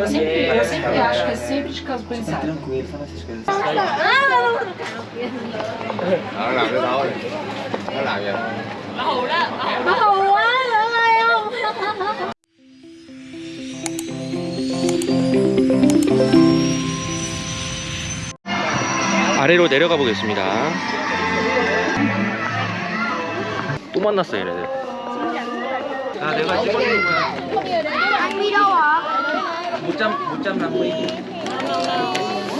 Eu sempre, eu sempre acho que é sempre de caso pensado. Tranquilo, fala essas coisas. Nó làm cái thôi Nó làm vậy Nó hù quá, nữa ơi không? 아래로 내려가 보겠습니다. 또 만났어 얘네들. 아 내가 찍어주는 거야. Anh đi đâu ạ? 못 잡, 못 잡나 뭐이.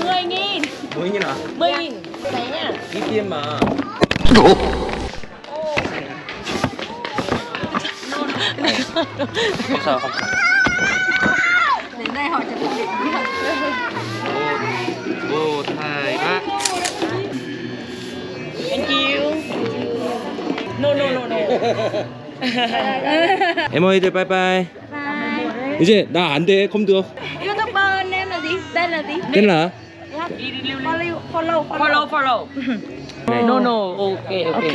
10 nghìn 뭐이나? 10 nghìn Đấy nha 이티엠마. 감사 감사. Đến đây họ chụp điện 오 타이가. Thank you No no no no 에머이들 빠 이제 나 안 돼. 컴드어. Youtuber name là gì? Tên là gì? 됐나? Follow follow follow follow No no ok ok Ok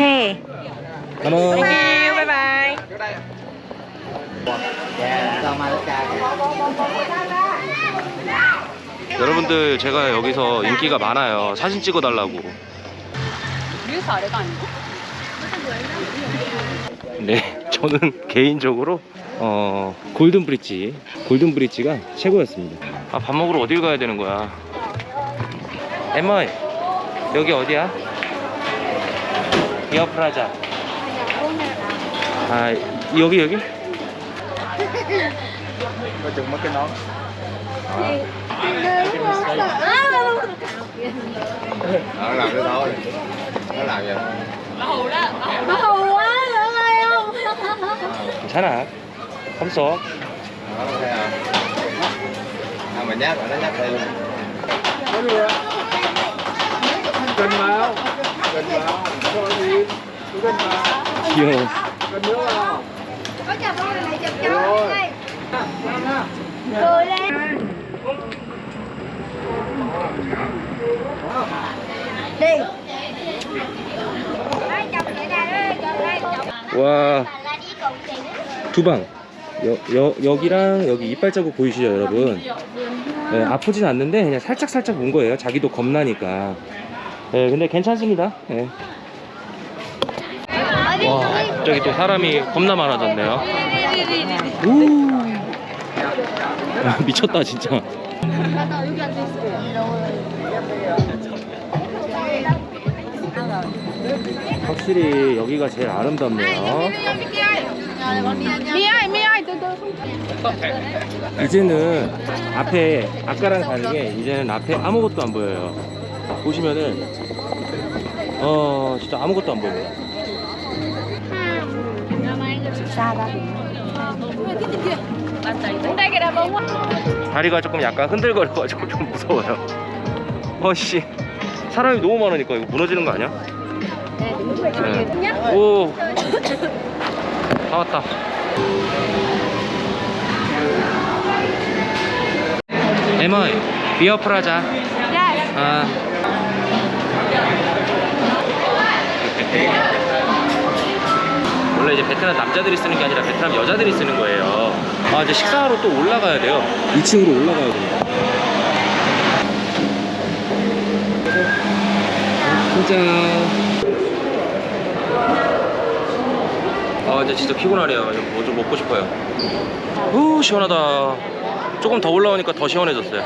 가만. Thank you bye bye 여러분들 제가 여기서 인기가 많아요. 사진 찍어달라고. 뮤사 아래가 아니고? 네, 저는 개인적으로 어 골든 브릿지, 골든 브릿지가 최고였습니다. 아 밥 먹으러 어딜 가야 되는 거야? 에머이 여기 어디야? 비어프라자. 아 여기 여기? Có chừng mất cái nón Nó làm cái thôi Nó làm vậy Nó hù quá, nữa ơi không? 괜찮아. không số. Đó, thấy không? À, mình nhắc rồi nó nhắc đây luôn cần vào. Cần vào. Thôi đi. Cần vào. Vô cần nước vào. Có chà bông này chụp cho đây. Cười lên. Đi. Wow. 두 방. 여, 여, 여기랑 여기 이빨 자국 보이시죠 여러분? 네, 아프진 않는데 그냥 살짝 살짝 문 거예요. 자기도 겁나니까. 네, 근데 괜찮습니다. 네. 와 저기 또 사람이 겁나 많아졌네요. 우 아, 미쳤다 진짜. 확실히 여기가 제일 아름답네요 Từ từ 이제는 앞에 아까랑 다르게 이제는 앞에 아무것도 안 보여요 보시면은 어 진짜 아무것도 안 보입니다 다리가 조금 약간 흔들거려가지고 좀 무서워요 어씨 사람이 너무 많으니까 이거 무너지는 거 아니야? 네. 오. 다 왔다. 에머이, 비어 프라자. 아. 원래 이제 베트남 남자들이 쓰는 게 아니라 베트남 여자들이 쓰는 거예요. 아, 이제 식사하러 또 올라가야 돼요. 2층으로 올라가야 됩니다. 진짜. 아 이제 진짜 피곤하네요. 뭐 좀 먹고 싶어요. 우 시원하다. 조금 더 올라오니까 더 시원해졌어요.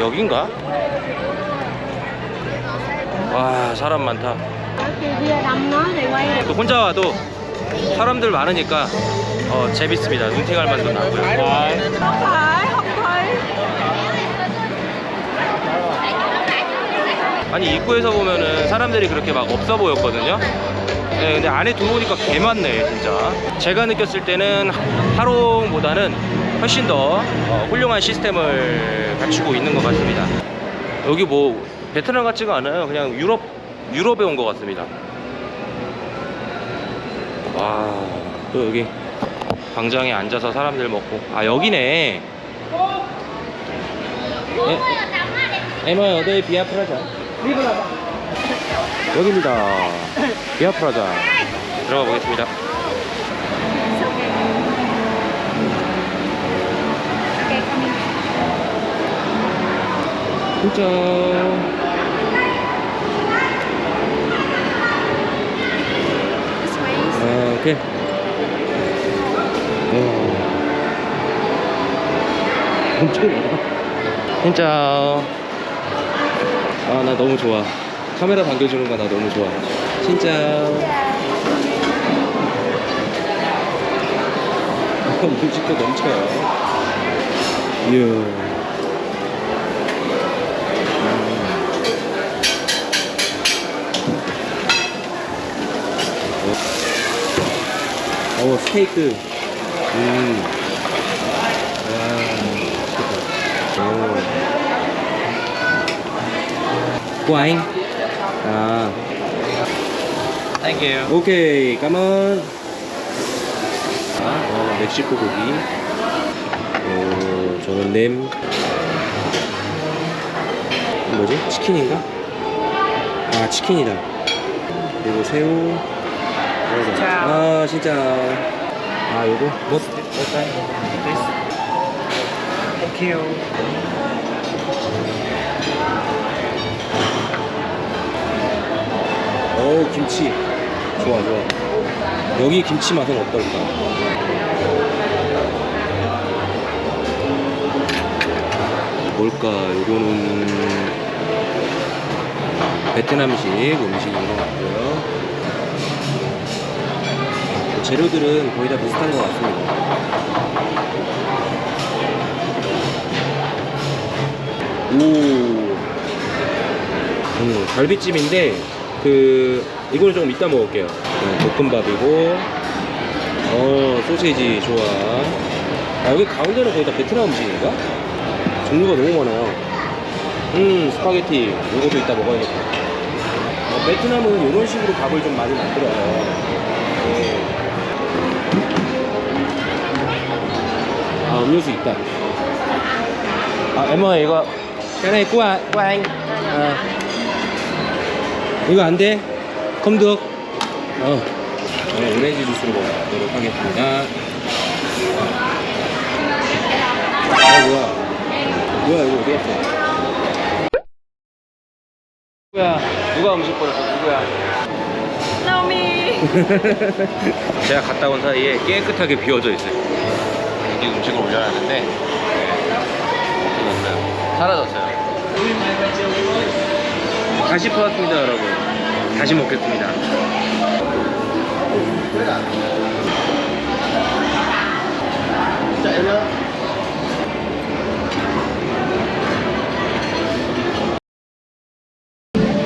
여긴가? 와 사람 많다. 또 혼자 와도 사람들 많으니까 어, 재밌습니다. 눈팅할 만도 나고요. 아니 입구에서 보면은 사람들이 그렇게 막 없어 보였거든요 네, 근데 안에 들어오니까 개 많네 진짜 제가 느꼈을 때는 하롱보다는 훨씬 더 어, 훌륭한 시스템을 갖추고 있는 것 같습니다 여기 뭐 베트남 같지가 않아요 그냥 유럽 유럽에 온 것 같습니다 와 또 여기 광장에 앉아서 사람들 먹고 아 여기네 에머야 어디 비아프라자 여기입니다. 비아프라자. 들어가 보겠습니다. 진짜 아 오케이. 오. 엄청 많아 진짜 아나 너무 좋아 카메라 당겨주는 거 나 너무 좋아 진짜. 뮤직도 넘쳐요. 이야. 어 스테이크. 음. 와 맛있겠다. 오. 와인 아 Thank you. 오케이 까만 아, 어, 멕시코 고기 어, 저는 냄 뭐지? 치킨인가? 아 치킨이다 그리고 새우. 아 진짜 아 요거 뭐? Thank you. 어우 김치. 좋아 좋아. 여기 김치 맛은 어떨까? 뭘까? 요거는 베트남식 음식인 것 같고요. 재료들은 거의 다 비슷한 것 같습니다. 오. 음, 갈비찜인데 그 이거는 조금 이따 먹을게요. 네, 볶음밥이고 어 소세지 좋아. 아 여기 가운데는 거의 다 베트남 음식인가? 종류가 너무 많아요. 음 스파게티 이것도 이따 먹어야겠다. 어, 베트남은 이런 식으로 밥을 좀 많이 만들어요. 네. 아 음료수 있다. 아 em 이거 cái này của à- của anh. À. 이거 안 돼? không được 어. 네, 오렌지 주스로 먹도록 하겠습니다. 아 뭐야? 뭐야 이거 어디 갔어? 누구야? 누가 음식 버렸어? 누구야? 나오미. 제가 갔다 온 사이에 깨끗하게 비워져 있어요. 여기 음식을 올려놨는데 네. 없어졌어요. 사라졌어요 다시 퍼왔습니다 여러분. 다시 먹겠습니다.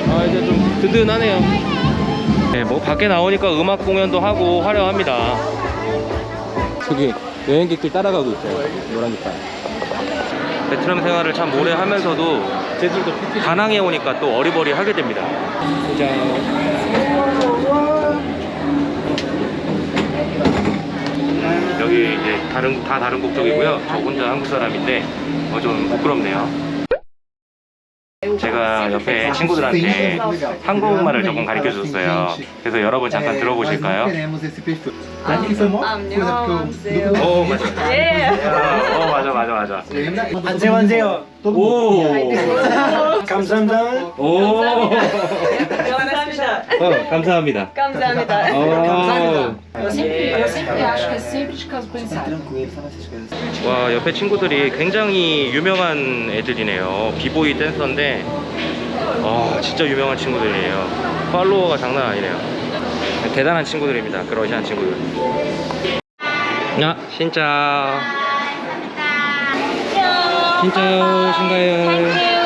아 이제 좀 든든하네요. 네, 뭐 밖에 나오니까 음악 공연도 하고 화려합니다. 저기 여행객들 따라가고 있어요. 노란 깃발 베트남 생활을 참 오래 하면서도 다낭에 오니까 또 어리버리 하게 됩니다. 여기 이제 다른 다 다른 국적이고요. 저 혼자 한국 사람인데 어, 좀 부끄럽네요 제가 옆에 친구들한테 한국말을 조금 가르쳐 줬어요. 그래서 여러분 잠깐 들어보실까요? 안녕하세요. 오 맞아 예. 어 맞아 맞아 맞아. 안녕하세요. 오. 감사합니다. 오. 감사합니다. 어, 감사합니다. 감사합니다. 어. Eu sempre, eu sempre acho que é sempre de caso pensado. Tranquilo, só nessas coisas. 와, 옆에 친구들이 굉장히 유명한 애들이네요. 비보이 댄서인데, 아, 진짜 유명한 친구들이에요. 팔로워가 장난 아니네요. 대단한 친구들입니다. 그 러시안 친구들. 야, 진짜. 진짜요, 신가요?